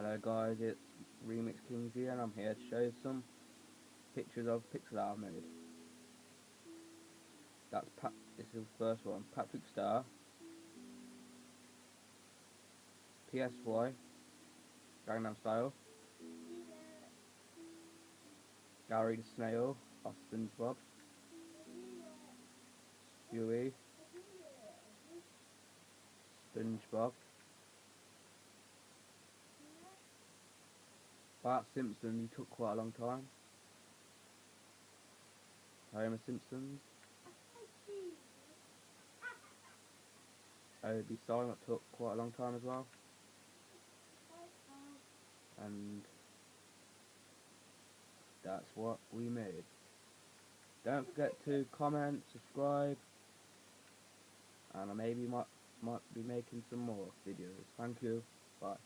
Hello guys, it's Remix Kings here and I'm here to show you some pictures of pixel art I've made. That's Pat this is the first one, Patrick Star, PSY, Gangnam Style, Gary the Snail of SpongeBob, Stewie, SpongeBob, Bart Simpson, he took quite a long time. Homer Simpsons. OB Silent took quite a long time as well. And that's what we made. Don't forget to comment, subscribe, and I maybe might might be making some more videos. Thank you. Bye.